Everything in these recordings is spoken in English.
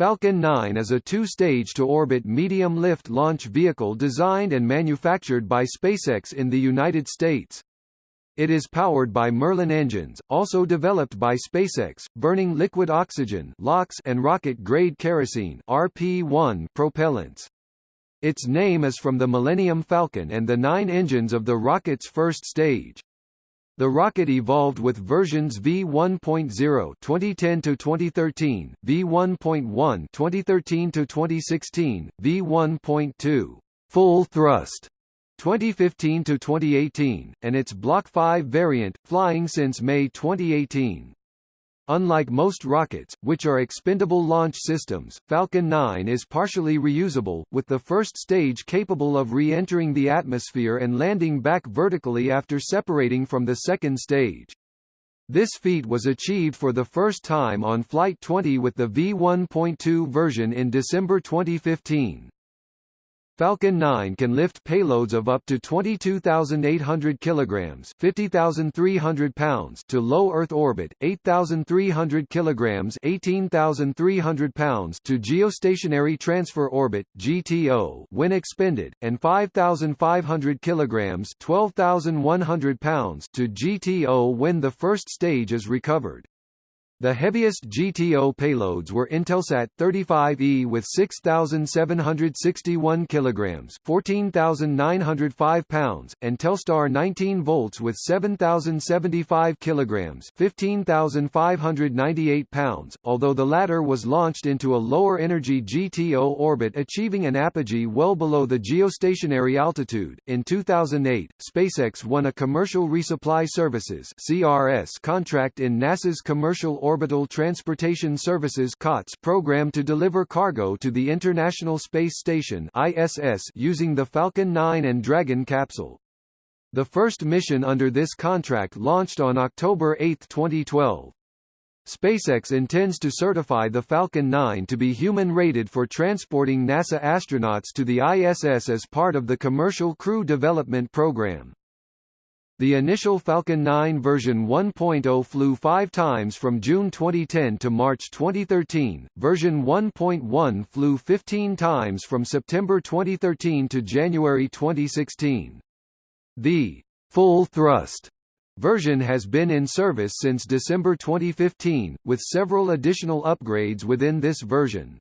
Falcon 9 is a two-stage to-orbit medium-lift launch vehicle designed and manufactured by SpaceX in the United States. It is powered by Merlin engines, also developed by SpaceX, burning liquid oxygen and rocket-grade kerosene (RP-1) propellants. Its name is from the Millennium Falcon and the nine engines of the rocket's first stage. The rocket evolved with versions V1.0 2010 to 2013, V1.1 2013 to 2016, V1.2 full thrust 2015 to 2018, and its Block 5 variant flying since May 2018. Unlike most rockets, which are expendable launch systems, Falcon 9 is partially reusable, with the first stage capable of re-entering the atmosphere and landing back vertically after separating from the second stage. This feat was achieved for the first time on Flight 20 with the V1.2 version in December 2015. Falcon 9 can lift payloads of up to 22,800 kilograms (50,300 pounds) to low Earth orbit, 8,300 kilograms (18,300 pounds) to geostationary transfer orbit (GTO) when expended, and 5,500 kilograms (12,100 pounds) to GTO when the first stage is recovered. The heaviest GTO payloads were Intelsat 35E with 6,761 kilograms (14,905 pounds) and Telstar 19 volts with 7,075 kilograms (15,598 pounds). Although the latter was launched into a lower energy GTO orbit, achieving an apogee well below the geostationary altitude, in 2008, SpaceX won a Commercial Resupply Services (CRS) contract in NASA's Commercial Orbital Transportation Services COTS program to deliver cargo to the International Space Station ISS using the Falcon 9 and Dragon capsule. The first mission under this contract launched on October 8, 2012. SpaceX intends to certify the Falcon 9 to be human-rated for transporting NASA astronauts to the ISS as part of the Commercial Crew Development Program. The initial Falcon 9 version 1.0 flew five times from June 2010 to March 2013, version 1.1 flew 15 times from September 2013 to January 2016. The full thrust version has been in service since December 2015, with several additional upgrades within this version.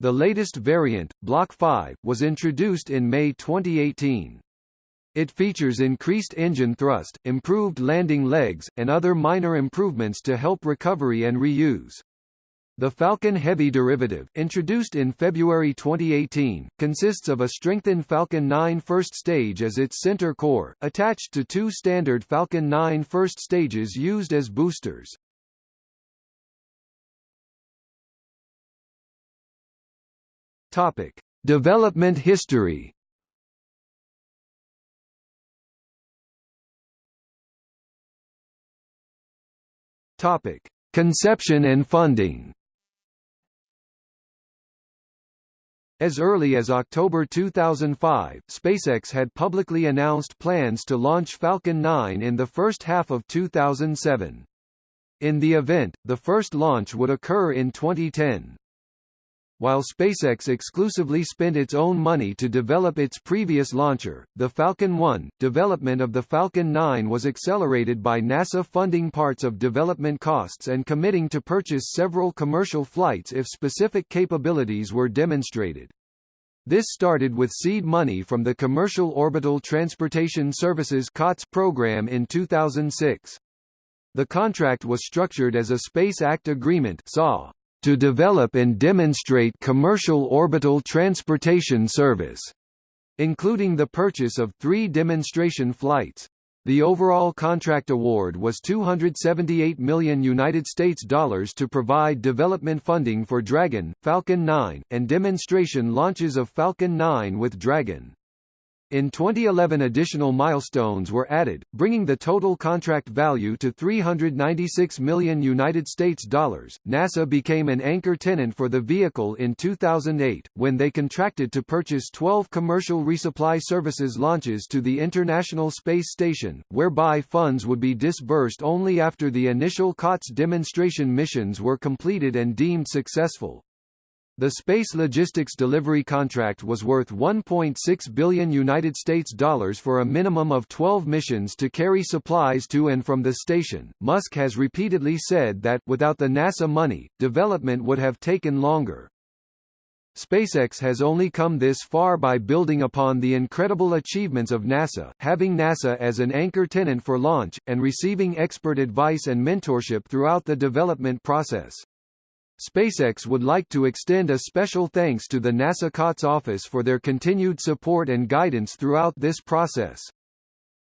The latest variant, Block 5, was introduced in May 2018. It features increased engine thrust, improved landing legs, and other minor improvements to help recovery and reuse. The Falcon Heavy derivative, introduced in February 2018, consists of a strengthened Falcon 9 first stage as its center core, attached to two standard Falcon 9 first stages used as boosters. Topic: Development history. Topic: Conception and funding. As early as October 2005, SpaceX had publicly announced plans to launch Falcon 9 in the first half of 2007. In the event, the first launch would occur in 2010. While SpaceX exclusively spent its own money to develop its previous launcher, the Falcon 1, development of the Falcon 9 was accelerated by NASA funding parts of development costs and committing to purchase several commercial flights if specific capabilities were demonstrated. This started with seed money from the Commercial Orbital Transportation Services COTS program in 2006. The contract was structured as a Space Act Agreement to develop and demonstrate commercial orbital transportation service, including the purchase of three demonstration flights. The overall contract award was 278 million United States dollars to provide development funding for Dragon, Falcon 9, and demonstration launches of Falcon 9 with Dragon. In 2011 additional milestones were added, bringing the total contract value to 396 million United States dollars. NASA became an anchor tenant for the vehicle in 2008 when they contracted to purchase 12 commercial resupply services launches to the International Space Station, whereby funds would be disbursed only after the initial COTS demonstration missions were completed and deemed successful. The space logistics delivery contract was worth 1.6 billion United States dollars for a minimum of 12 missions to carry supplies to and from the station. Musk has repeatedly said that without the NASA money, development would have taken longer. SpaceX has only come this far by building upon the incredible achievements of NASA, having NASA as an anchor tenant for launch, and receiving expert advice and mentorship throughout the development process. SpaceX would like to extend a special thanks to the NASA COTS office for their continued support and guidance throughout this process.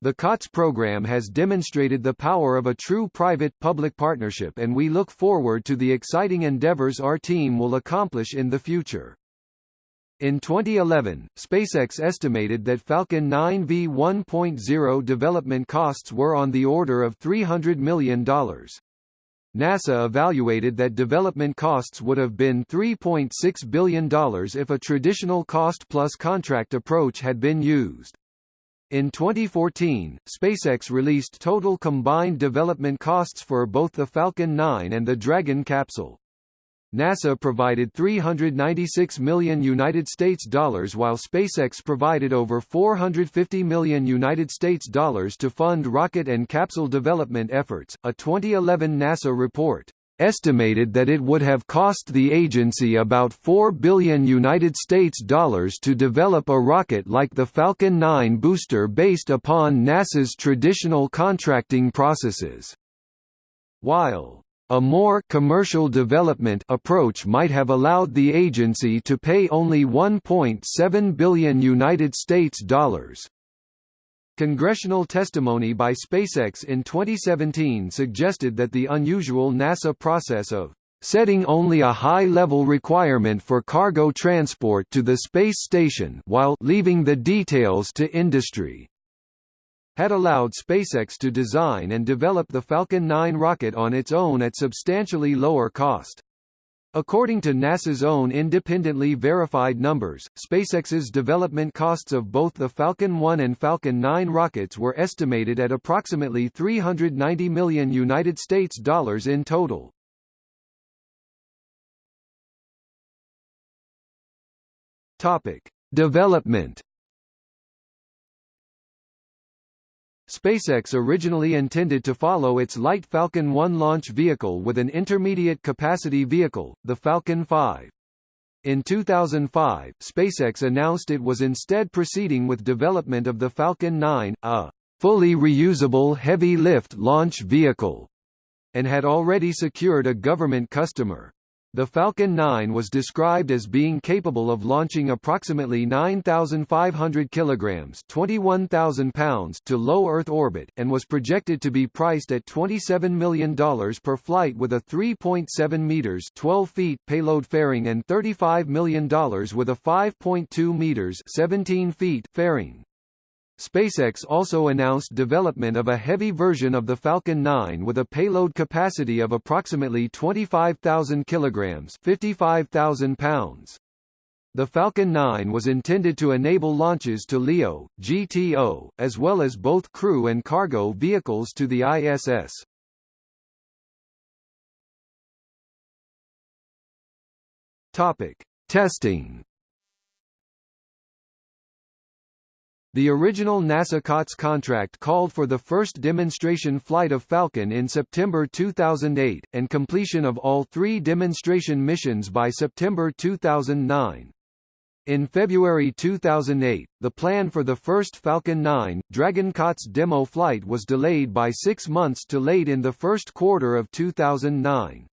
The COTS program has demonstrated the power of a true private-public partnership and we look forward to the exciting endeavors our team will accomplish in the future. In 2011, SpaceX estimated that Falcon 9 V1.0 development costs were on the order of $300 million. NASA evaluated that development costs would have been $3.6 billion if a traditional cost-plus contract approach had been used. In 2014, SpaceX released total combined development costs for both the Falcon 9 and the Dragon capsule. NASA provided 396 million United States dollars while SpaceX provided over 450 million United States dollars to fund rocket and capsule development efforts. A 2011 NASA report estimated that it would have cost the agency about 4 billion United States dollars to develop a rocket like the Falcon 9 booster based upon NASA's traditional contracting processes. While a more commercial development approach might have allowed the agency to pay only 1.7 billion United States dollars. Congressional testimony by SpaceX in 2017 suggested that the unusual NASA process of setting only a high-level requirement for cargo transport to the space station while leaving the details to industry had allowed SpaceX to design and develop the Falcon 9 rocket on its own at substantially lower cost. According to NASA's own independently verified numbers, SpaceX's development costs of both the Falcon 1 and Falcon 9 rockets were estimated at approximately 390 million United States dollars in total. Topic: Development SpaceX originally intended to follow its light Falcon 1 launch vehicle with an intermediate capacity vehicle, the Falcon 5. In 2005, SpaceX announced it was instead proceeding with development of the Falcon 9, a fully reusable heavy-lift launch vehicle, and had already secured a government customer. The Falcon 9 was described as being capable of launching approximately 9,500 kilograms (21,000 pounds) to low Earth orbit, and was projected to be priced at $27 million per flight with a 3.7 meters (12 feet) payload fairing and $35 million with a 5.2 meters (17 feet) fairing. SpaceX also announced development of a heavy version of the Falcon 9 with a payload capacity of approximately 25,000 kilograms, 55,000 pounds. The Falcon 9 was intended to enable launches to LEO, GTO, as well as both crew and cargo vehicles to the ISS. Topic: Testing The original NASA COTS contract called for the first demonstration flight of Falcon in September 2008, and completion of all three demonstration missions by September 2009. In February 2008, the plan for the first Falcon 9, Dragon COTS demo flight was delayed by six months to late in the first quarter of 2009.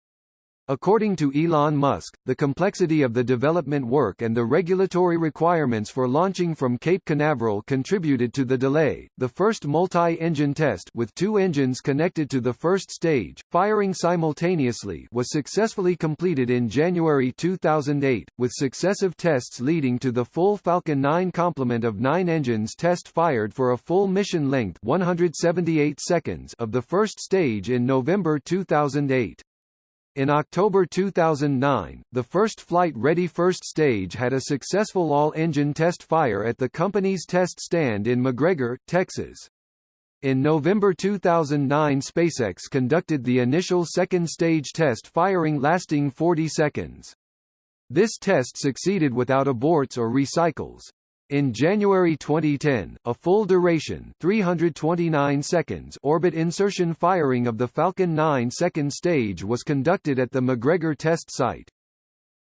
According to Elon Musk, the complexity of the development work and the regulatory requirements for launching from Cape Canaveral contributed to the delay. The first multi-engine test with two engines connected to the first stage, firing simultaneously, was successfully completed in January 2008, with successive tests leading to the full Falcon 9 complement of 9 engines test fired for a full mission length 178 seconds of the first stage in November 2008. In October 2009, the first flight-ready first stage had a successful all-engine test fire at the company's test stand in McGregor, Texas. In November 2009 SpaceX conducted the initial second stage test firing lasting 40 seconds. This test succeeded without aborts or recycles. In January 2010, a full-duration 329 seconds orbit insertion firing of the Falcon 9 second stage was conducted at the McGregor test site.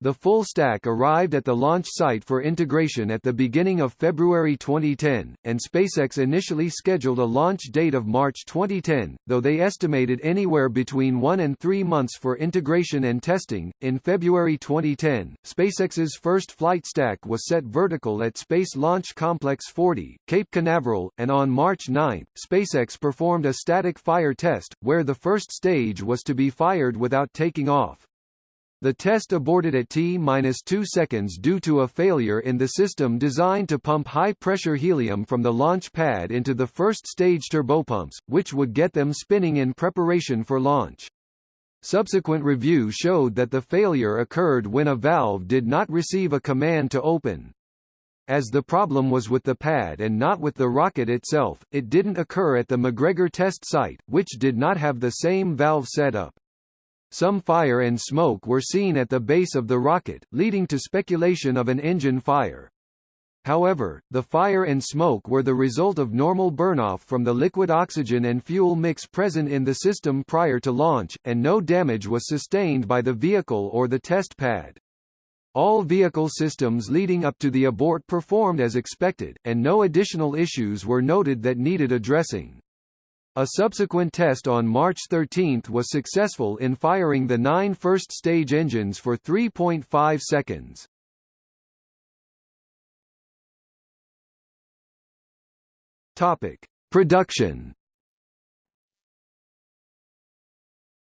The full stack arrived at the launch site for integration at the beginning of February 2010, and SpaceX initially scheduled a launch date of March 2010, though they estimated anywhere between one and three months for integration and testing. In February 2010, SpaceX's first flight stack was set vertical at Space Launch Complex 40, Cape Canaveral, and on March 9, SpaceX performed a static fire test, where the first stage was to be fired without taking off. The test aborted at T-2 seconds due to a failure in the system designed to pump high-pressure helium from the launch pad into the first stage turbopumps, which would get them spinning in preparation for launch. Subsequent review showed that the failure occurred when a valve did not receive a command to open. As the problem was with the pad and not with the rocket itself, it didn't occur at the McGregor test site, which did not have the same valve setup. Some fire and smoke were seen at the base of the rocket, leading to speculation of an engine fire. However, the fire and smoke were the result of normal burnoff from the liquid oxygen and fuel mix present in the system prior to launch, and no damage was sustained by the vehicle or the test pad. All vehicle systems leading up to the abort performed as expected, and no additional issues were noted that needed addressing. A subsequent test on March 13 was successful in firing the nine first-stage engines for 3.5 seconds. Topic: Production.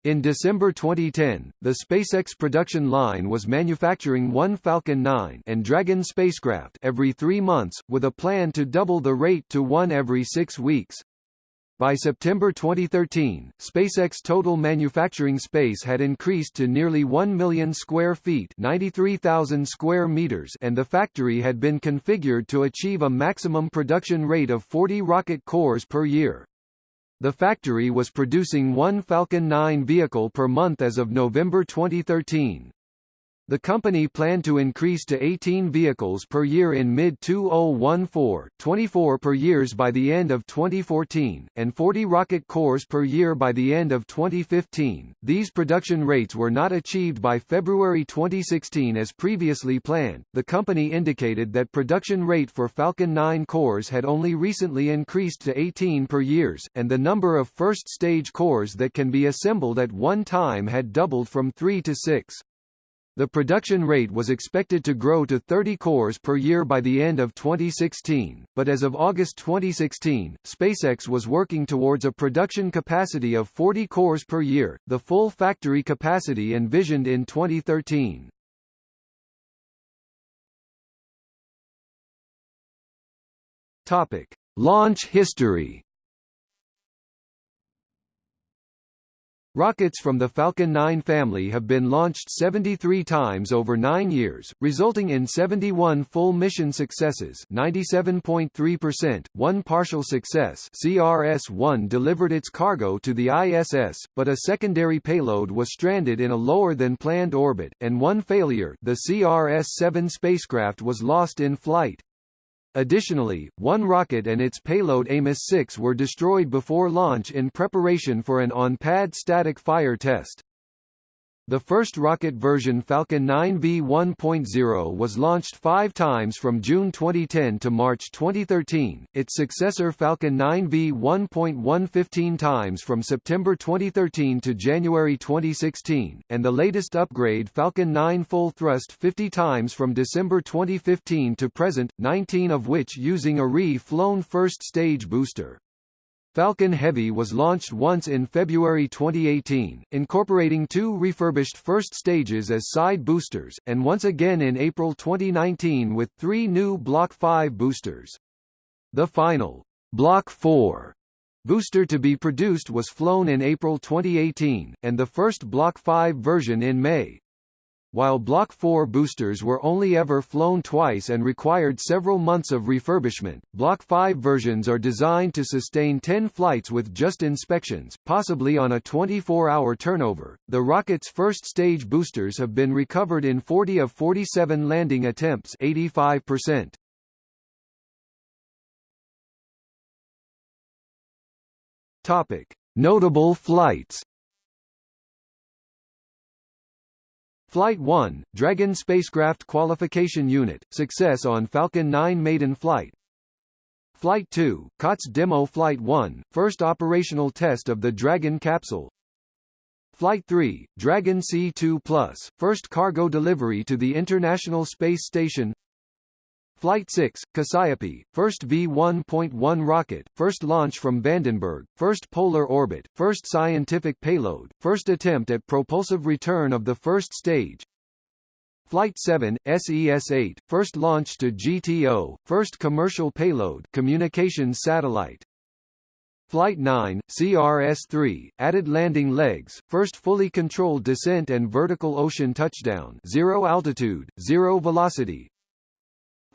In December 2010, the SpaceX production line was manufacturing one Falcon 9 and Dragon spacecraft every three months, with a plan to double the rate to one every six weeks. By September 2013, SpaceX total manufacturing space had increased to nearly 1 million square feet 93,000 square meters and the factory had been configured to achieve a maximum production rate of 40 rocket cores per year. The factory was producing one Falcon 9 vehicle per month as of November 2013. The company planned to increase to 18 vehicles per year in mid-2014, 24 per years by the end of 2014, and 40 rocket cores per year by the end of 2015. These production rates were not achieved by February 2016 as previously planned. The company indicated that production rate for Falcon 9 cores had only recently increased to 18 per years, and the number of first stage cores that can be assembled at one time had doubled from 3 to 6. The production rate was expected to grow to 30 cores per year by the end of 2016, but as of August 2016, SpaceX was working towards a production capacity of 40 cores per year, the full factory capacity envisioned in 2013. Topic: Launch history Rockets from the Falcon 9 family have been launched 73 times over nine years, resulting in 71 full mission successes 97.3%, one partial success CRS-1 delivered its cargo to the ISS, but a secondary payload was stranded in a lower-than-planned orbit, and one failure the CRS-7 spacecraft was lost in flight. Additionally, one rocket and its payload Amos-6 were destroyed before launch in preparation for an on-pad static fire test. The first rocket version Falcon 9 V1.0 was launched five times from June 2010 to March 2013, its successor Falcon 9 V1.1 15 times from September 2013 to January 2016, and the latest upgrade Falcon 9 Full Thrust 50 times from December 2015 to present, 19 of which using a re-flown first-stage booster. Falcon Heavy was launched once in February 2018, incorporating two refurbished first stages as side boosters, and once again in April 2019 with three new Block 5 boosters. The final Block 4 booster to be produced was flown in April 2018, and the first Block 5 version in May. While Block 4 boosters were only ever flown twice and required several months of refurbishment. Block 5 versions are designed to sustain 10 flights with just inspections, possibly on a 24-hour turnover. The rocket's first stage boosters have been recovered in 40 of 47 landing attempts, 85%. Topic: Notable flights. Flight 1, Dragon Spacecraft Qualification Unit, success on Falcon 9 maiden flight. Flight 2, COTS Demo Flight 1, first operational test of the Dragon capsule. Flight 3, Dragon C2+, first cargo delivery to the International Space Station. Flight 6, Cassiope, first V-1.1 rocket, first launch from Vandenberg, first polar orbit, first scientific payload, first attempt at propulsive return of the first stage. Flight 7, SES-8, first launch to GTO, first commercial payload communications satellite. Flight 9, CRS-3, added landing legs, first fully controlled descent and vertical ocean touchdown zero altitude, zero velocity,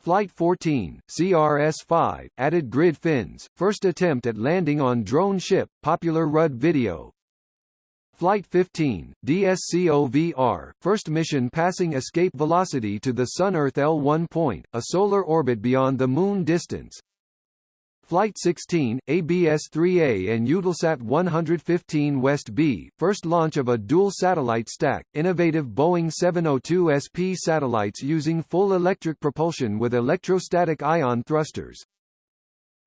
Flight 14, CRS-5, added grid fins, first attempt at landing on drone ship, popular RUD video. Flight 15, DSCOVR, first mission passing escape velocity to the Sun-Earth L1 point, a solar orbit beyond the Moon distance. Flight 16, ABS-3A and Eutelsat 115 West B, first launch of a dual satellite stack, innovative Boeing 702 SP satellites using full electric propulsion with electrostatic ion thrusters.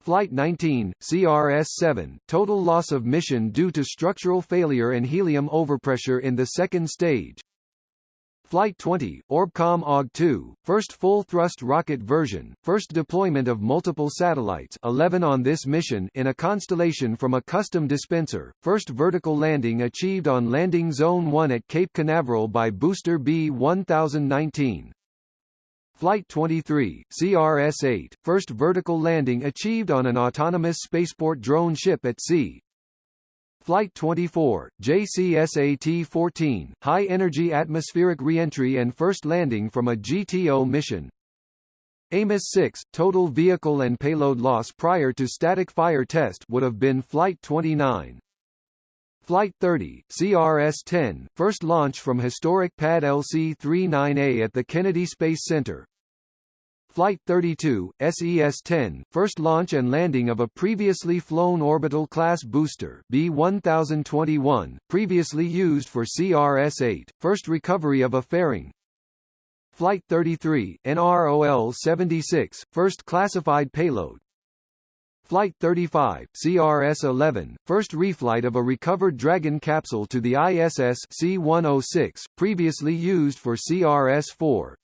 Flight 19, CRS-7, total loss of mission due to structural failure and helium overpressure in the second stage. Flight 20, Orbcomm OG-2, first full-thrust rocket version, first deployment of multiple satellites 11 on this mission in a constellation from a custom dispenser, first vertical landing achieved on Landing Zone 1 at Cape Canaveral by booster B-1019. Flight 23, CRS-8, first vertical landing achieved on an autonomous spaceport drone ship at sea, Flight 24, JCSAT-14, high-energy atmospheric reentry and first landing from a GTO mission. Amos 6, total vehicle and payload loss prior to static fire test would have been Flight 29. Flight 30, CRS-10, first launch from historic pad LC-39A at the Kennedy Space Center, Flight 32, SES-10, first launch and landing of a previously flown orbital class booster B-1021, previously used for CRS-8, first recovery of a fairing. Flight 33, NROL-76, first classified payload. Flight 35, CRS-11, first reflight of a recovered Dragon capsule to the ISS C-106, previously used for CRS-4.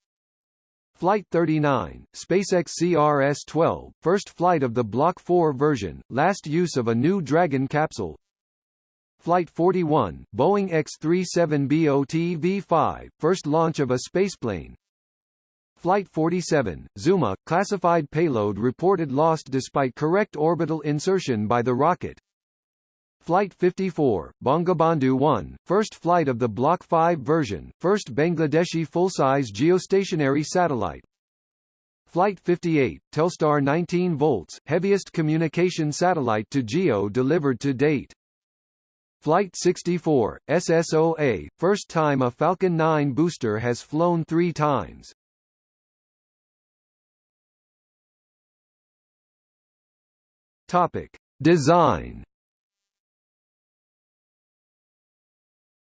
Flight 39, SpaceX CRS-12, first flight of the Block 4 version, last use of a new Dragon capsule. Flight 41, Boeing X-37B V5, first launch of a spaceplane. Flight 47, Zuma, classified payload reported lost despite correct orbital insertion by the rocket. Flight 54, Bangabandhu 1, first flight of the Block 5 version, first Bangladeshi full-size geostationary satellite. Flight 58, Telstar 19 volts, heaviest communication satellite to GEO delivered to date. Flight 64, SSOA, first time a Falcon 9 booster has flown three times. Topic. Design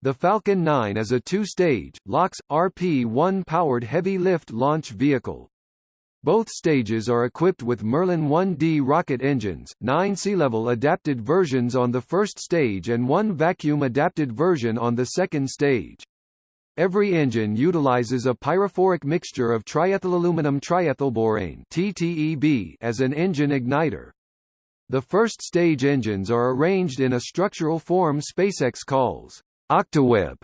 The Falcon 9 is a two-stage, LOX, RP-1 powered heavy-lift launch vehicle. Both stages are equipped with Merlin 1D rocket engines, nine sea-level adapted versions on the first stage and one vacuum-adapted version on the second stage. Every engine utilizes a pyrophoric mixture of triethylaluminum triethylborane TTEB as an engine igniter. The first stage engines are arranged in a structural form SpaceX calls Octaweb.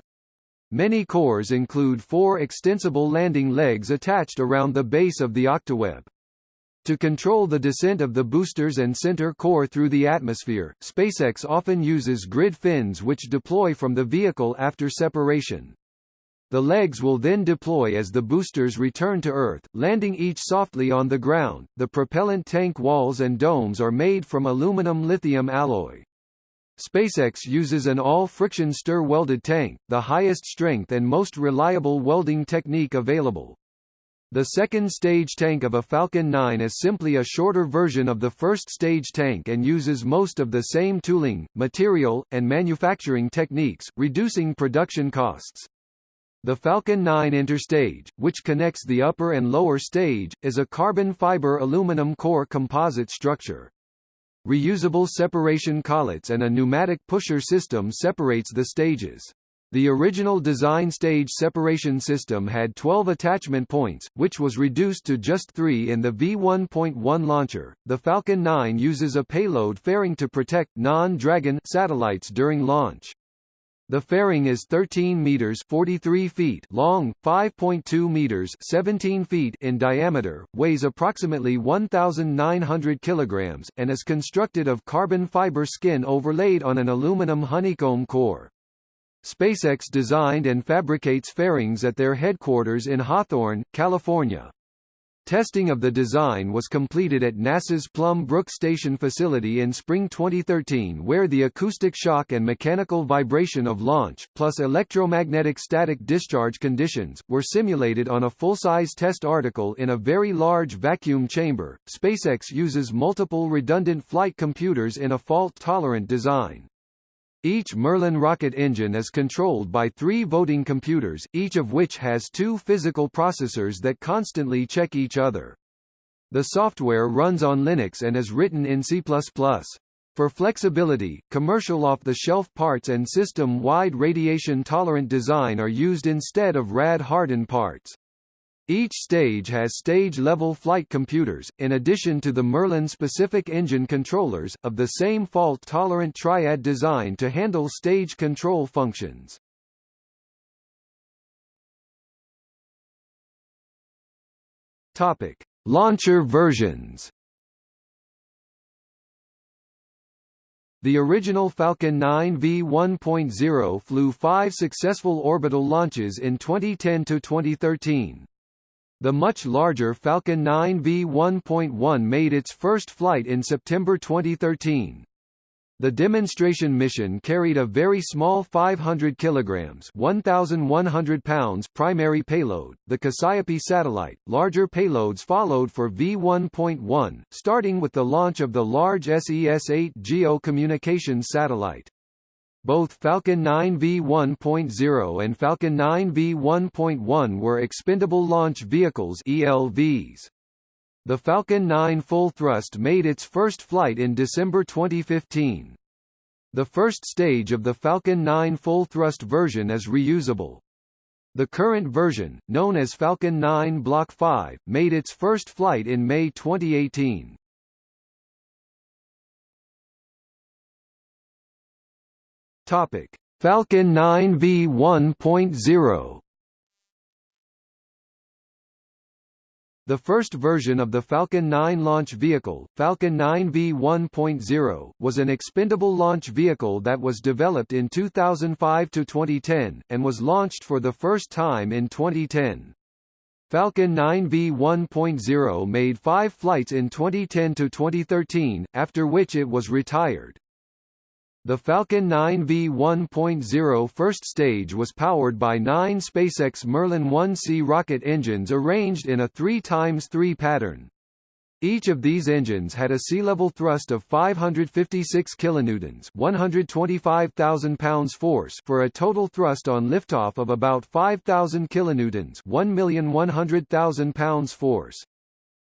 Many cores include four extensible landing legs attached around the base of the octaweb. To control the descent of the boosters and center core through the atmosphere, SpaceX often uses grid fins which deploy from the vehicle after separation. The legs will then deploy as the boosters return to Earth, landing each softly on the ground. The propellant tank walls and domes are made from aluminum lithium alloy. SpaceX uses an all-friction stir-welded tank, the highest strength and most reliable welding technique available. The second stage tank of a Falcon 9 is simply a shorter version of the first stage tank and uses most of the same tooling, material, and manufacturing techniques, reducing production costs. The Falcon 9 Interstage, which connects the upper and lower stage, is a carbon fiber aluminum core composite structure. Reusable separation collets and a pneumatic pusher system separates the stages. The original design stage separation system had 12 attachment points, which was reduced to just 3 in the V1.1 launcher. The Falcon 9 uses a payload fairing to protect non-Dragon satellites during launch. The fairing is 13 meters 43 feet long, 5.2 meters 17 feet in diameter, weighs approximately 1,900 kilograms, and is constructed of carbon fiber skin overlaid on an aluminum honeycomb core. SpaceX designed and fabricates fairings at their headquarters in Hawthorne, California. Testing of the design was completed at NASA's Plum Brook Station facility in spring 2013 where the acoustic shock and mechanical vibration of launch, plus electromagnetic static discharge conditions, were simulated on a full-size test article in a very large vacuum chamber. SpaceX uses multiple redundant flight computers in a fault-tolerant design. Each Merlin rocket engine is controlled by three voting computers, each of which has two physical processors that constantly check each other. The software runs on Linux and is written in C++. For flexibility, commercial off-the-shelf parts and system-wide radiation-tolerant design are used instead of rad-hardened parts. Each stage has stage-level flight computers, in addition to the Merlin-specific engine controllers, of the same fault-tolerant triad design to handle stage control functions. Topic: Launcher versions. The original Falcon 9 V1.0 flew five successful orbital launches in 2010 to 2013. The much larger Falcon 9 V1.1 made its first flight in September 2013. The demonstration mission carried a very small 500 kilograms (1,100 pounds) primary payload, the Cassiope satellite. Larger payloads followed for V1.1, starting with the launch of the large SES-8 GEO communications satellite. Both Falcon 9 V1.0 and Falcon 9 V1.1 were expendable launch vehicles ELVs. The Falcon 9 full thrust made its first flight in December 2015. The first stage of the Falcon 9 full thrust version is reusable. The current version, known as Falcon 9 Block 5, made its first flight in May 2018. Topic: Falcon 9 V1.0 The first version of the Falcon 9 launch vehicle, Falcon 9 V1.0, was an expendable launch vehicle that was developed in 2005 to 2010, and was launched for the first time in 2010. Falcon 9 V1.0 made five flights in 2010 to 2013, after which it was retired. The Falcon 9 V1.0 first stage was powered by nine SpaceX Merlin 1C rocket engines arranged in a 3x3 pattern. Each of these engines had a sea-level thrust of 556 kilonewtons, 125,000 pounds force for a total thrust on liftoff of about 5,000 kilonewtons, 1,100,000 pounds force.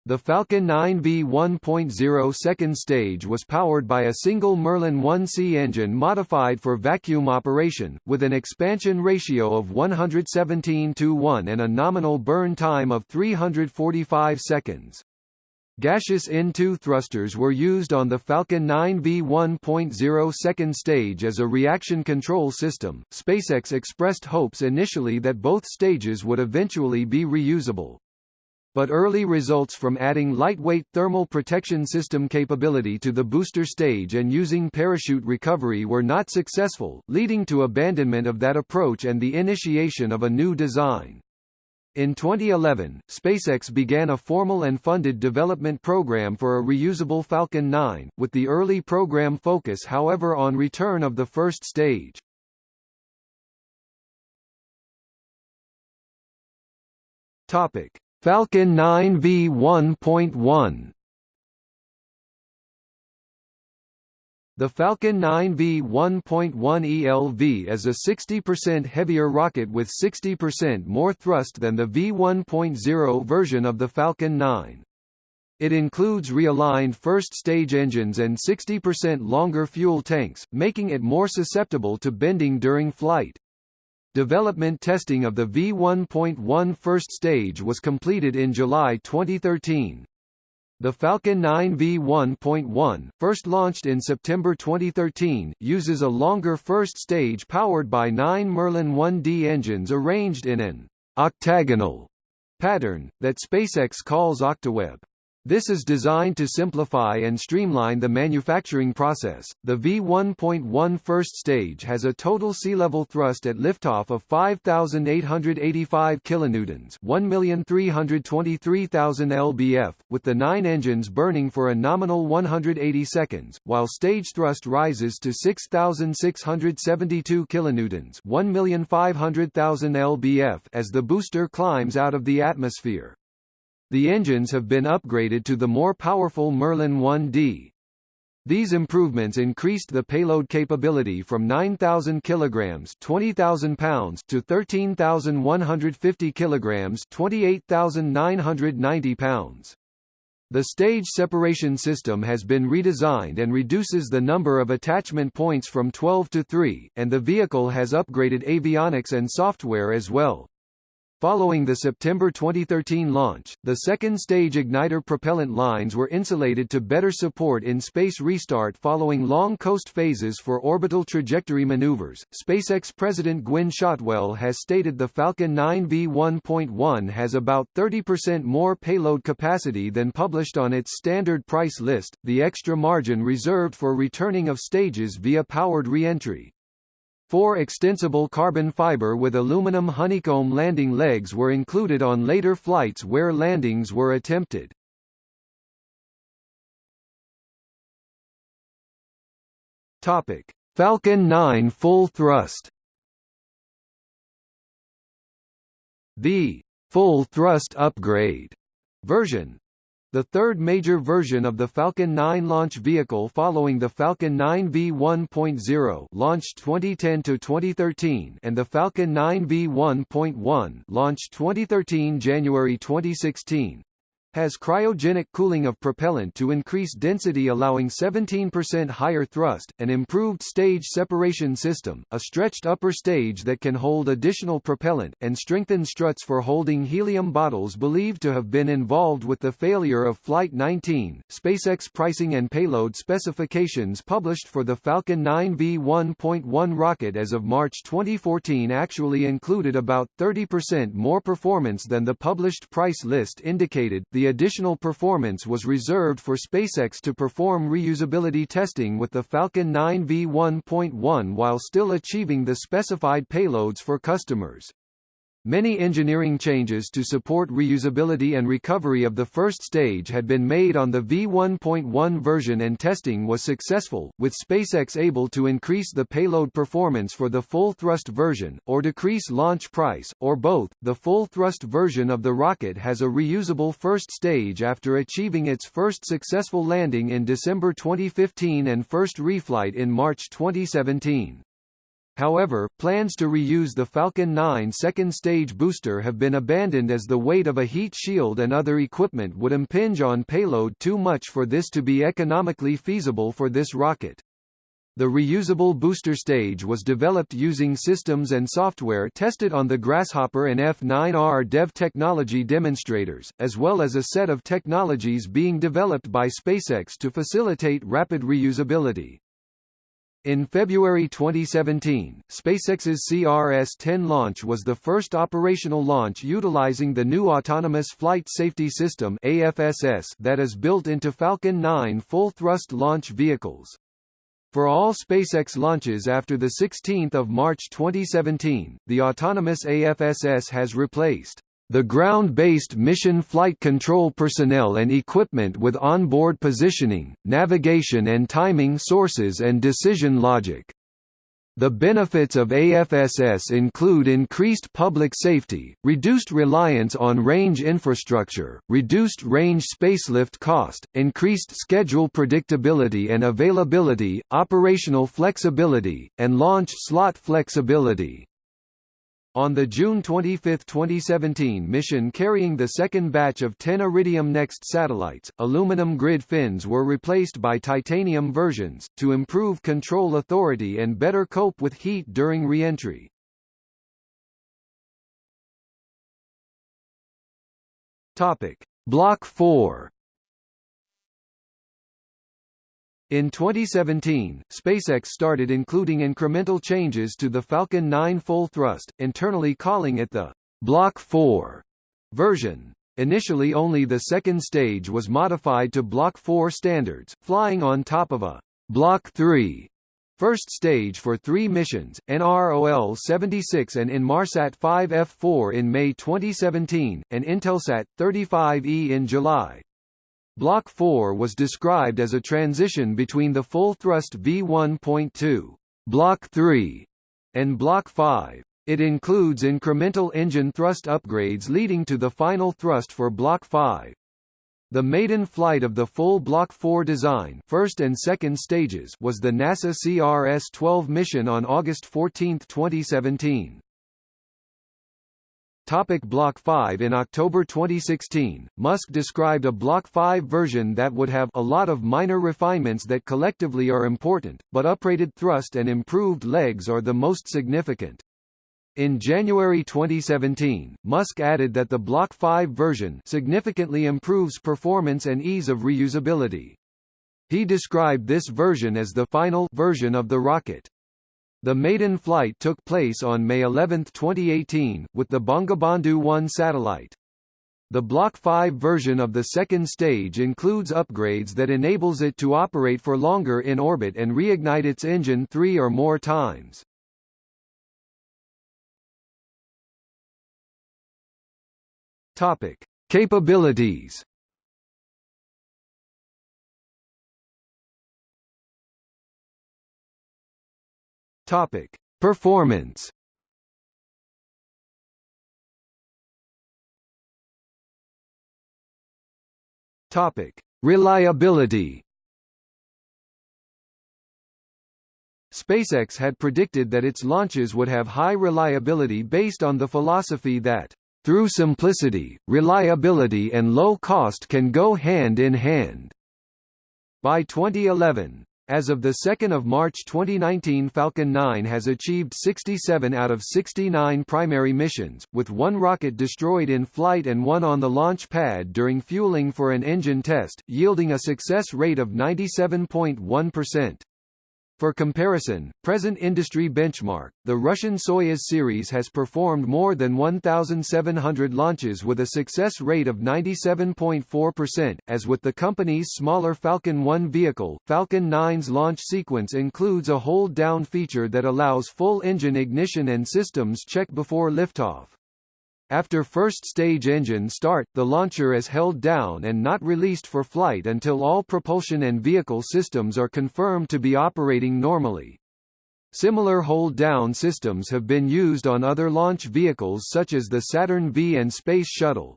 The Falcon 9 V1.0 second stage was powered by a single Merlin 1C engine modified for vacuum operation, with an expansion ratio of 117 to 1 and a nominal burn time of 345 seconds. Gaseous N2 thrusters were used on the Falcon 9 V1.0 second stage as a reaction control system. SpaceX expressed hopes initially that both stages would eventually be reusable. But early results from adding lightweight thermal protection system capability to the booster stage and using parachute recovery were not successful, leading to abandonment of that approach and the initiation of a new design. In 2011, SpaceX began a formal and funded development program for a reusable Falcon 9, with the early program focus however on return of the first stage. Topic: Falcon 9 V1.1 The Falcon 9 V1.1 ELV is a 60% heavier rocket with 60% more thrust than the V1.0 version of the Falcon 9. It includes realigned first-stage engines and 60% longer fuel tanks, making it more susceptible to bending during flight. Development testing of the V1.1 first stage was completed in July 2013. The Falcon 9 V1.1, first launched in September 2013, uses a longer first stage powered by nine Merlin 1D engines arranged in an octagonal pattern, that SpaceX calls OctaWeb. This is designed to simplify and streamline the manufacturing process. The V1.1 first stage has a total sea level thrust at liftoff of 5,885 kilonewtons, 1,323,000 lbf, with the nine engines burning for a nominal 180 seconds, while stage thrust rises to 6,672 kilonewtons, 1,500,000 lbf, as the booster climbs out of the atmosphere. The engines have been upgraded to the more powerful Merlin 1D. These improvements increased the payload capability from 9,000 kilograms (20,000 pounds) to 13,150 kilograms (28,990 pounds). The stage separation system has been redesigned and reduces the number of attachment points from 12 to 3, and the vehicle has upgraded avionics and software as well. Following the September 2013 launch, the second-stage igniter propellant lines were insulated to better support in-space restart following long coast phases for orbital trajectory maneuvers. SpaceX President Gwynne Shotwell has stated the Falcon 9 V1.1 has about 30% more payload capacity than published on its standard price list, the extra margin reserved for returning of stages via powered re-entry. Four extensible carbon fiber with aluminum honeycomb landing legs were included on later flights where landings were attempted. Topic: Falcon 9 full thrust. The full thrust upgrade version the third major version of the Falcon 9 launch vehicle following the Falcon 9 V1.0 launched 2010 to 2013 and the Falcon 9 V1.1 launched 2013 January 2016 has cryogenic cooling of propellant to increase density allowing 17% higher thrust, an improved stage separation system, a stretched upper stage that can hold additional propellant, and strengthened struts for holding helium bottles believed to have been involved with the failure of Flight 19. SpaceX pricing and payload specifications published for the Falcon 9 V1.1 rocket as of March 2014 actually included about 30% more performance than the published price list indicated. The the additional performance was reserved for SpaceX to perform reusability testing with the Falcon 9 V1.1 while still achieving the specified payloads for customers. Many engineering changes to support reusability and recovery of the first stage had been made on the V1.1 version and testing was successful, with SpaceX able to increase the payload performance for the full thrust version, or decrease launch price, or both. The full thrust version of the rocket has a reusable first stage after achieving its first successful landing in December 2015 and first reflight in March 2017. However, plans to reuse the Falcon 9 second stage booster have been abandoned as the weight of a heat shield and other equipment would impinge on payload too much for this to be economically feasible for this rocket. The reusable booster stage was developed using systems and software tested on the Grasshopper and F9R dev technology demonstrators, as well as a set of technologies being developed by SpaceX to facilitate rapid reusability. In February 2017, SpaceX's CRS-10 launch was the first operational launch utilizing the new Autonomous Flight Safety System AFSS that is built into Falcon 9 full-thrust launch vehicles. For all SpaceX launches after 16 March 2017, the autonomous AFSS has replaced the ground-based mission flight control personnel and equipment with onboard positioning, navigation and timing sources and decision logic. The benefits of AFSS include increased public safety, reduced reliance on range infrastructure, reduced range spacelift cost, increased schedule predictability and availability, operational flexibility, and launch slot flexibility. On the June 25, 2017 mission carrying the second batch of 10 Iridium NEXT satellites, aluminum grid fins were replaced by titanium versions, to improve control authority and better cope with heat during re-entry. Block 4 In 2017, SpaceX started including incremental changes to the Falcon 9 full thrust, internally calling it the Block 4 version. Initially only the second stage was modified to Block 4 standards, flying on top of a Block 3 first stage for three missions, NROL-76 and Inmarsat 5F4 in May 2017, and Intelsat 35E in July. Block 4 was described as a transition between the full-thrust V1.2 Block 3 and Block 5. It includes incremental engine thrust upgrades leading to the final thrust for Block 5. The maiden flight of the full Block 4 design first and second stages was the NASA CRS-12 mission on August 14, 2017. Topic Block 5 In October 2016, Musk described a Block 5 version that would have a lot of minor refinements that collectively are important, but uprated thrust and improved legs are the most significant. In January 2017, Musk added that the Block 5 version significantly improves performance and ease of reusability. He described this version as the final version of the rocket. The maiden flight took place on May 11, 2018, with the Bangabandhu 1 satellite. The Block 5 version of the second stage includes upgrades that enables it to operate for longer in orbit and reignite its engine three or more times. Topic: Capabilities. Topic: Performance. Topic: Reliability. SpaceX had predicted that its launches would have high reliability based on the philosophy that through simplicity, reliability and low cost can go hand in hand. By 2011, as of 2 March 2019 Falcon 9 has achieved 67 out of 69 primary missions, with one rocket destroyed in flight and one on the launch pad during fueling for an engine test, yielding a success rate of 97.1%. For comparison, present industry benchmark, the Russian Soyuz series has performed more than 1,700 launches with a success rate of 97.4%. As with the company's smaller Falcon 1 vehicle, Falcon 9's launch sequence includes a hold-down feature that allows full engine ignition and systems check before liftoff. After first stage engine start, the launcher is held down and not released for flight until all propulsion and vehicle systems are confirmed to be operating normally. Similar hold-down systems have been used on other launch vehicles such as the Saturn V and Space Shuttle.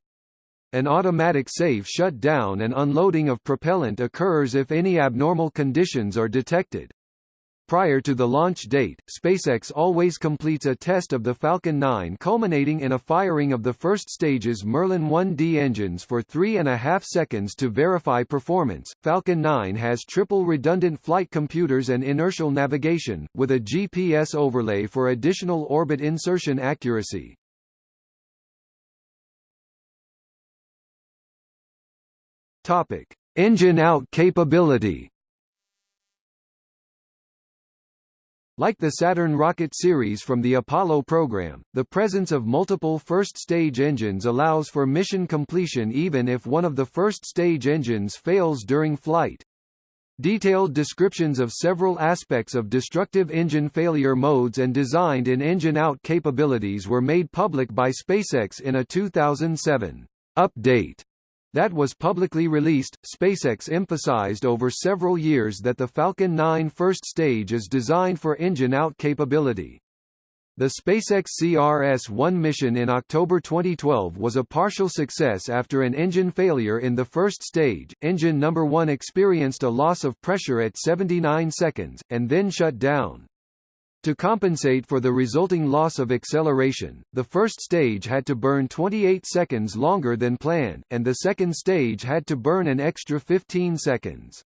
An automatic safe shutdown and unloading of propellant occurs if any abnormal conditions are detected. Prior to the launch date, SpaceX always completes a test of the Falcon 9 culminating in a firing of the first stage's Merlin 1D engines for three and a half seconds to verify performance. Falcon 9 has triple redundant flight computers and inertial navigation, with a GPS overlay for additional orbit insertion accuracy. Topic. Engine out capability Like the Saturn rocket series from the Apollo program, the presence of multiple first-stage engines allows for mission completion even if one of the first-stage engines fails during flight. Detailed descriptions of several aspects of destructive engine failure modes and designed in engine-out capabilities were made public by SpaceX in a 2007 update that was publicly released, SpaceX emphasized over several years that the Falcon 9 first stage is designed for engine-out capability. The SpaceX CRS-1 mission in October 2012 was a partial success after an engine failure in the first stage. Engine number 1 experienced a loss of pressure at 79 seconds, and then shut down. To compensate for the resulting loss of acceleration, the first stage had to burn 28 seconds longer than planned, and the second stage had to burn an extra 15 seconds.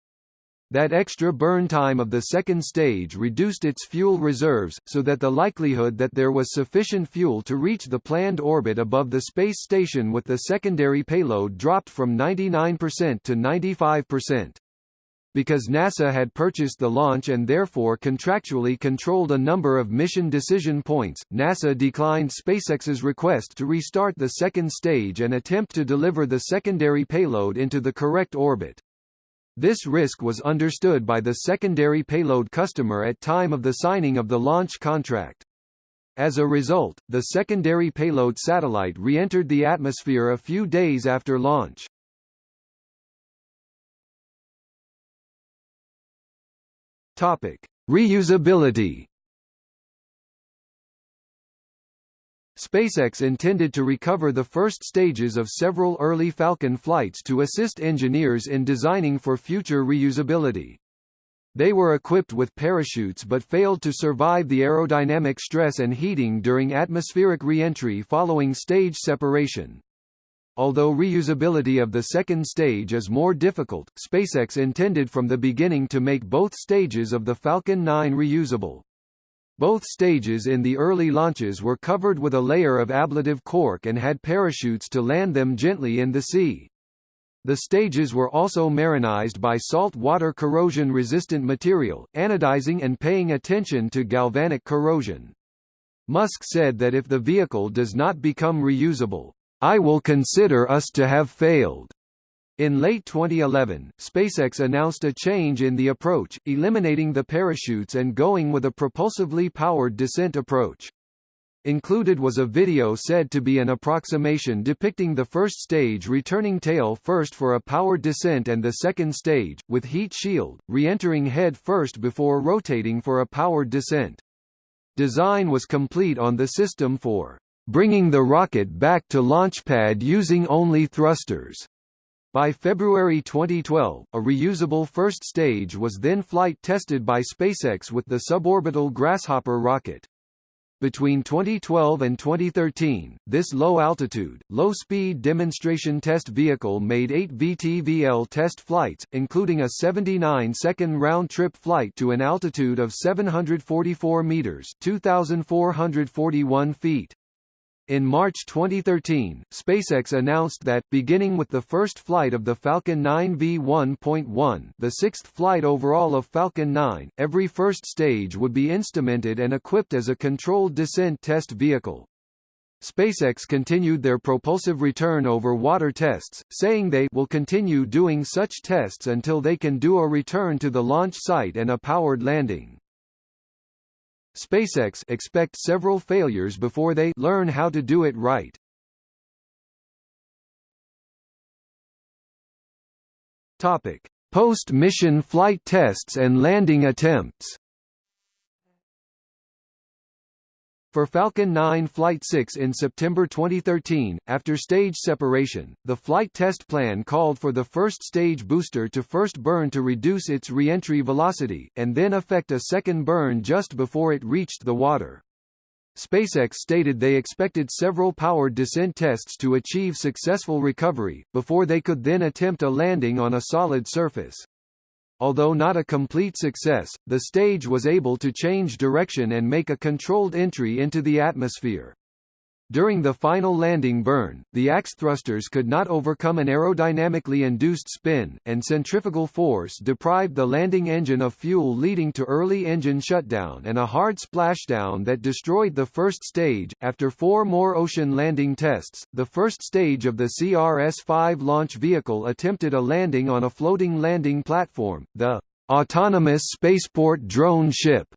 That extra burn time of the second stage reduced its fuel reserves, so that the likelihood that there was sufficient fuel to reach the planned orbit above the space station with the secondary payload dropped from 99% to 95% because NASA had purchased the launch and therefore contractually controlled a number of mission decision points, NASA declined SpaceX's request to restart the second stage and attempt to deliver the secondary payload into the correct orbit. This risk was understood by the secondary payload customer at time of the signing of the launch contract. As a result, the secondary payload satellite re-entered the atmosphere a few days after launch. Topic: Reusability. SpaceX intended to recover the first stages of several early Falcon flights to assist engineers in designing for future reusability. They were equipped with parachutes but failed to survive the aerodynamic stress and heating during atmospheric re-entry following stage separation. Although reusability of the second stage is more difficult, SpaceX intended from the beginning to make both stages of the Falcon 9 reusable. Both stages in the early launches were covered with a layer of ablative cork and had parachutes to land them gently in the sea. The stages were also marinized by salt water corrosion-resistant material, anodizing and paying attention to galvanic corrosion. Musk said that if the vehicle does not become reusable, I will consider us to have failed. In late 2011, SpaceX announced a change in the approach, eliminating the parachutes and going with a propulsively powered descent approach. Included was a video said to be an approximation depicting the first stage returning tail first for a powered descent and the second stage, with heat shield, re-entering head first before rotating for a powered descent. Design was complete on the system for bringing the rocket back to launchpad using only thrusters. By February 2012, a reusable first stage was then flight tested by SpaceX with the suborbital Grasshopper rocket. Between 2012 and 2013, this low-altitude, low-speed demonstration test vehicle made eight VTVL test flights, including a 79-second round-trip flight to an altitude of 744 meters (2,441 feet). In March 2013, SpaceX announced that, beginning with the first flight of the Falcon 9 V1.1 the sixth flight overall of Falcon 9, every first stage would be instrumented and equipped as a controlled descent test vehicle. SpaceX continued their propulsive return over water tests, saying they will continue doing such tests until they can do a return to the launch site and a powered landing. SpaceX expect several failures before they learn how to do it right. Topic: Post-mission flight tests and landing attempts. For Falcon 9 Flight 6 in September 2013, after stage separation, the flight test plan called for the first stage booster to first burn to reduce its re-entry velocity, and then effect a second burn just before it reached the water. SpaceX stated they expected several powered descent tests to achieve successful recovery, before they could then attempt a landing on a solid surface. Although not a complete success, the stage was able to change direction and make a controlled entry into the atmosphere. During the final landing burn, the ACS thrusters could not overcome an aerodynamically induced spin, and centrifugal force deprived the landing engine of fuel leading to early engine shutdown and a hard splashdown that destroyed the first stage. After four more ocean landing tests, the first stage of the CRS-5 launch vehicle attempted a landing on a floating landing platform, the Autonomous Spaceport Drone Ship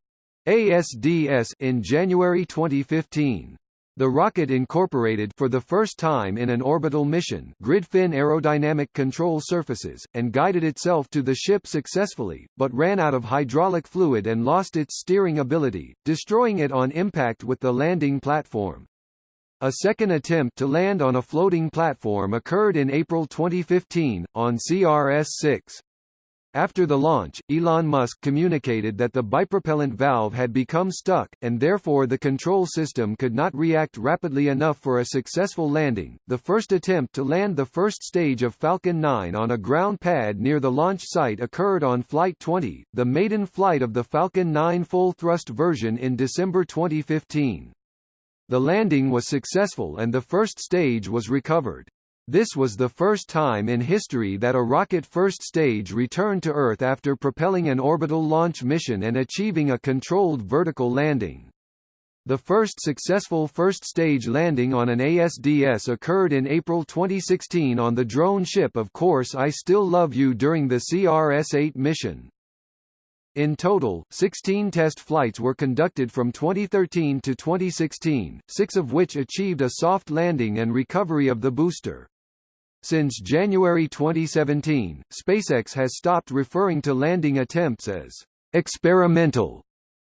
ASDS in January 2015. The rocket incorporated for the first time in an orbital mission grid fin aerodynamic control surfaces, and guided itself to the ship successfully, but ran out of hydraulic fluid and lost its steering ability, destroying it on impact with the landing platform. A second attempt to land on a floating platform occurred in April 2015, on CRS-6. After the launch, Elon Musk communicated that the bipropellant valve had become stuck, and therefore the control system could not react rapidly enough for a successful landing. The first attempt to land the first stage of Falcon 9 on a ground pad near the launch site occurred on Flight 20, the maiden flight of the Falcon 9 full thrust version in December 2015. The landing was successful and the first stage was recovered. This was the first time in history that a rocket first stage returned to Earth after propelling an orbital launch mission and achieving a controlled vertical landing. The first successful first-stage landing on an ASDS occurred in April 2016 on the drone ship Of Course I Still Love You during the CRS-8 mission. In total, 16 test flights were conducted from 2013 to 2016, six of which achieved a soft landing and recovery of the booster. Since January 2017, SpaceX has stopped referring to landing attempts as experimental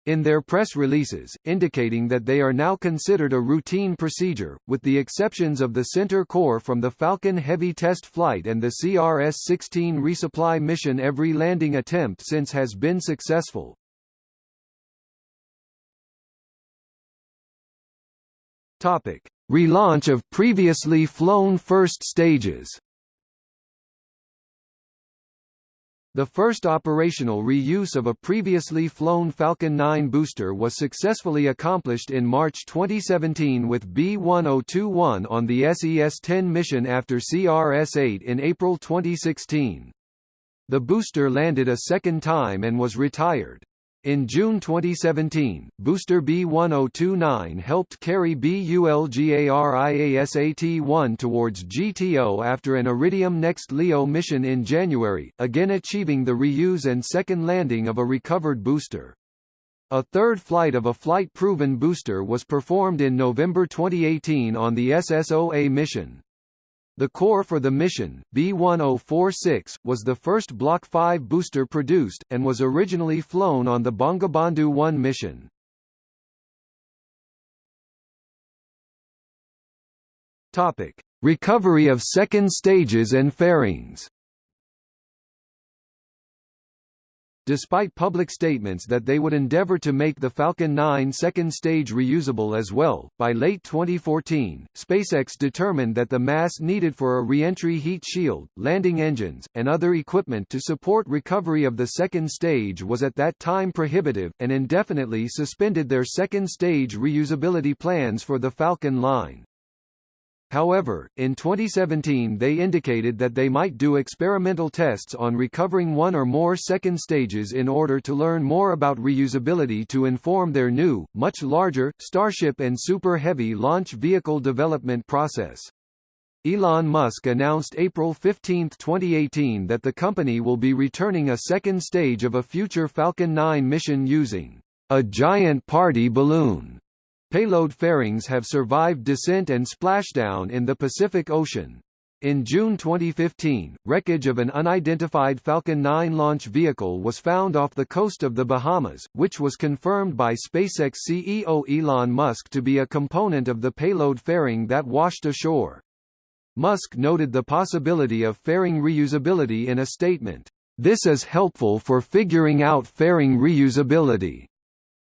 in their press releases, indicating that they are now considered a routine procedure, with the exceptions of the center core from the Falcon Heavy test flight and the CRS-16 resupply mission every landing attempt since has been successful. Topic. Relaunch of previously flown first stages The first operational reuse of a previously flown Falcon 9 booster was successfully accomplished in March 2017 with B-1021 on the SES-10 mission after CRS-8 in April 2016. The booster landed a second time and was retired. In June 2017, booster B1029 helped carry BULGARIASAT-1 towards GTO after an Iridium Next LEO mission in January, again achieving the reuse and second landing of a recovered booster. A third flight of a flight-proven booster was performed in November 2018 on the SSOA mission. The core for the mission, B-1046, was the first Block 5 booster produced, and was originally flown on the Bangabandhu 1 mission. Topic. Recovery of second stages and fairings Despite public statements that they would endeavor to make the Falcon 9 second stage reusable as well, by late 2014, SpaceX determined that the mass needed for a reentry heat shield, landing engines, and other equipment to support recovery of the second stage was at that time prohibitive, and indefinitely suspended their second stage reusability plans for the Falcon line. However, in 2017 they indicated that they might do experimental tests on recovering one or more second stages in order to learn more about reusability to inform their new, much larger, Starship and Super Heavy launch vehicle development process. Elon Musk announced April 15, 2018 that the company will be returning a second stage of a future Falcon 9 mission using a giant party balloon Payload fairings have survived descent and splashdown in the Pacific Ocean. In June 2015, wreckage of an unidentified Falcon 9 launch vehicle was found off the coast of the Bahamas, which was confirmed by SpaceX CEO Elon Musk to be a component of the payload fairing that washed ashore. Musk noted the possibility of fairing reusability in a statement. This is helpful for figuring out fairing reusability.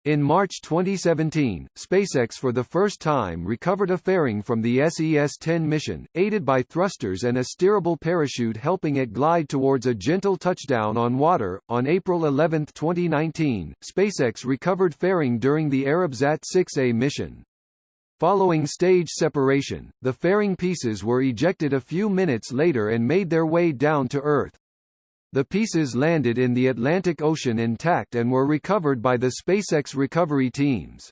In March 2017, SpaceX for the first time recovered a fairing from the SES-10 mission, aided by thrusters and a steerable parachute helping it glide towards a gentle touchdown on water. On April 11, 2019, SpaceX recovered fairing during the Arabsat 6A mission. Following stage separation, the fairing pieces were ejected a few minutes later and made their way down to Earth. The pieces landed in the Atlantic Ocean intact and were recovered by the SpaceX recovery teams.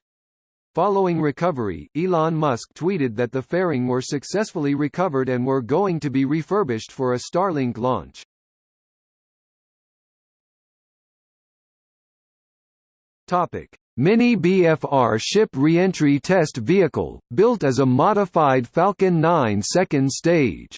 Following recovery, Elon Musk tweeted that the fairing were successfully recovered and were going to be refurbished for a Starlink launch. Topic: Mini BFR ship reentry test vehicle, built as a modified Falcon 9 second stage.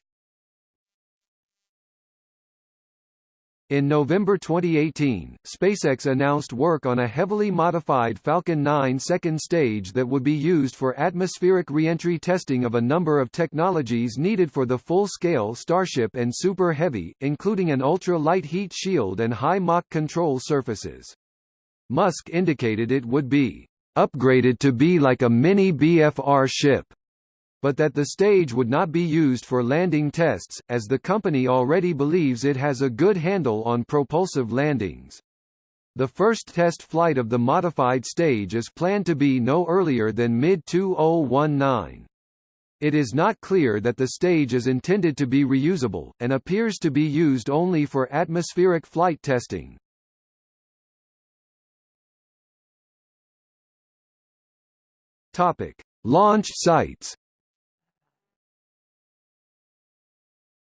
In November 2018, SpaceX announced work on a heavily modified Falcon 9 second stage that would be used for atmospheric reentry testing of a number of technologies needed for the full-scale Starship and Super Heavy, including an ultra-light heat shield and high Mach control surfaces. Musk indicated it would be upgraded to be like a mini BFR ship but that the stage would not be used for landing tests, as the company already believes it has a good handle on propulsive landings. The first test flight of the modified stage is planned to be no earlier than mid-2019. It is not clear that the stage is intended to be reusable, and appears to be used only for atmospheric flight testing. Topic: Launch sites.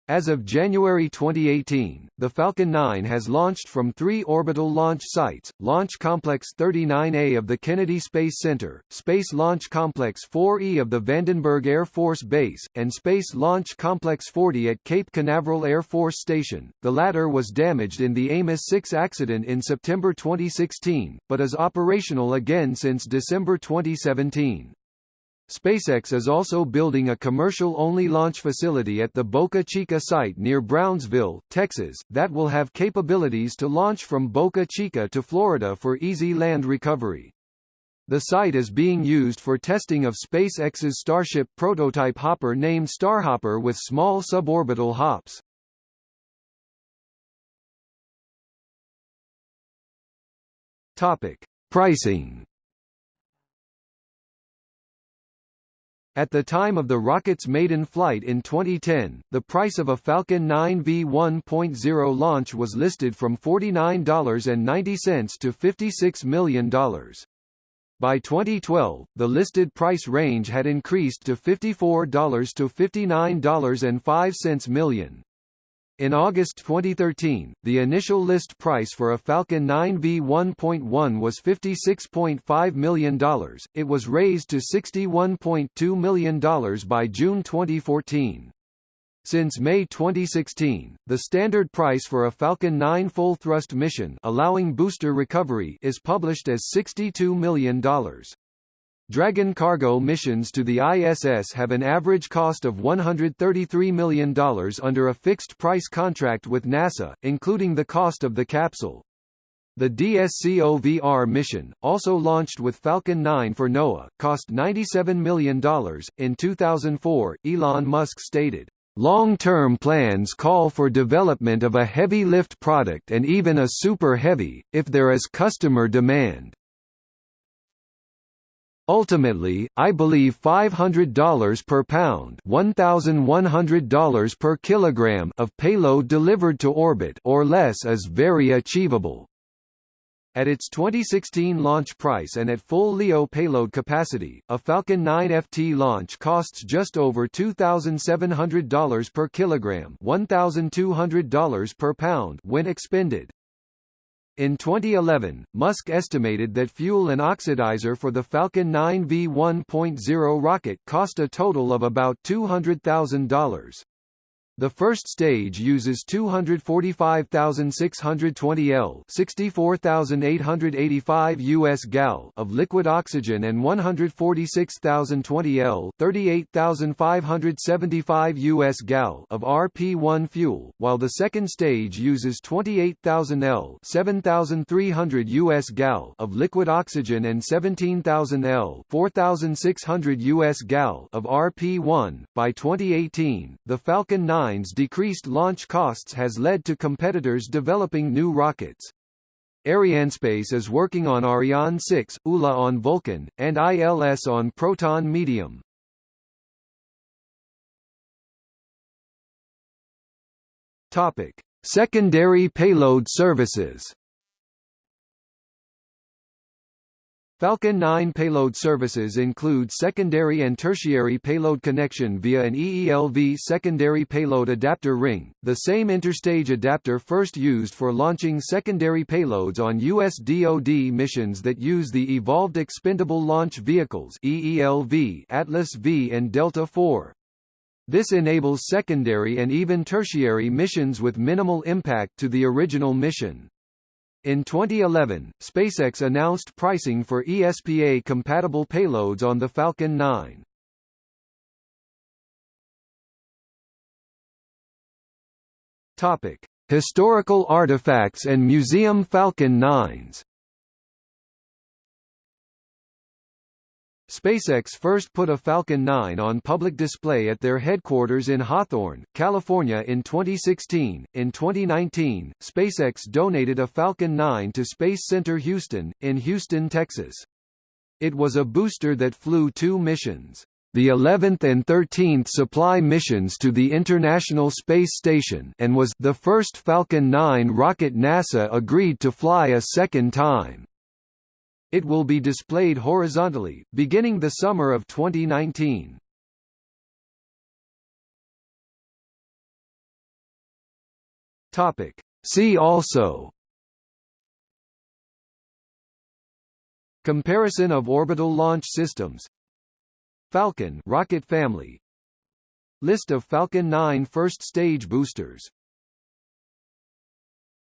As of January 2018, the Falcon 9 has launched from three orbital launch sites, Launch Complex 39A of the Kennedy Space Center, Space Launch Complex 4E of the Vandenberg Air Force Base, and Space Launch Complex 40 at Cape Canaveral Air Force Station. The latter was damaged in the Amos 6 accident in September 2016, but is operational again since December 2017. SpaceX is also building a commercial-only launch facility at the Boca Chica site near Brownsville, Texas, that will have capabilities to launch from Boca Chica to Florida for easy land recovery. The site is being used for testing of SpaceX's Starship prototype hopper named Starhopper with small suborbital hops. Topic: Pricing At the time of the rocket's maiden flight in 2010, the price of a Falcon 9 V1.0 launch was listed from $49.90 to $56 million. By 2012, the listed price range had increased to $54 to $59.05 million. In August 2013, the initial list price for a Falcon 9 V1.1 was $56.5 million, it was raised to $61.2 million by June 2014. Since May 2016, the standard price for a Falcon 9 full-thrust mission allowing booster recovery is published as $62 million. Dragon cargo missions to the ISS have an average cost of $133 million under a fixed-price contract with NASA, including the cost of the capsule. The DSCOVR mission, also launched with Falcon 9 for NOAA, cost $97 million. In 2004, Elon Musk stated, Long-term plans call for development of a heavy lift product and even a super heavy, if there is customer demand. Ultimately, I believe $500 per pound $1,100 per kilogram of payload delivered to orbit or less is very achievable. At its 2016 launch price and at full LEO payload capacity, a Falcon 9 FT launch costs just over $2,700 per kilogram $1,200 per pound when expended. In 2011, Musk estimated that fuel and oxidizer for the Falcon 9 V1.0 rocket cost a total of about $200,000. The first stage uses 245,620 L 64,885 US gal of liquid oxygen and 146,020 L 38,575 US gal of RP-1 fuel, while the second stage uses 28,000 L 7,300 US gal of liquid oxygen and 17,000 L 4,600 US gal of RP-1. By 2018, the Falcon 9 decreased launch costs has led to competitors developing new rockets. Arianespace is working on Ariane 6, ULA on Vulcan, and ILS on Proton Medium. Topic: Secondary payload services. Falcon 9 payload services include secondary and tertiary payload connection via an EELV secondary payload adapter ring, the same interstage adapter first used for launching secondary payloads on U.S. DoD missions that use the Evolved Expendable Launch Vehicles EELV Atlas V and Delta IV. This enables secondary and even tertiary missions with minimal impact to the original mission. In 2011, SpaceX announced pricing for ESPA-compatible payloads on the Falcon 9. Topic: Historical artifacts and museum Falcon 9s. SpaceX first put a Falcon 9 on public display at their headquarters in Hawthorne, California in 2016. In 2019, SpaceX donated a Falcon 9 to Space Center Houston, in Houston, Texas. It was a booster that flew two missions the 11th and 13th supply missions to the International Space Station and was the first Falcon 9 rocket NASA agreed to fly a second time. It will be displayed horizontally, beginning the summer of 2019. Topic. See also Comparison of orbital launch systems Falcon rocket family List of Falcon 9 first stage boosters